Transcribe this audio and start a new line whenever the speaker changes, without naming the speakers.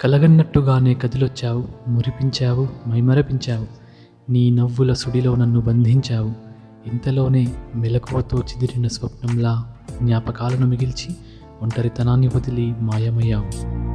కలగన్నట్టుగానే కదిలొచ్చావు మురిపించావు మైమరపించావు. నీ నవ్వుల సుడిలో నన్ను బంధించావు. ఇంతలోనే మెలకువతో చిదిరిన స్వప్నంలా జ్ఞాపకాలను మిగిల్చి ఒంటరితనాన్ని వదిలి మాయమయ్యావు.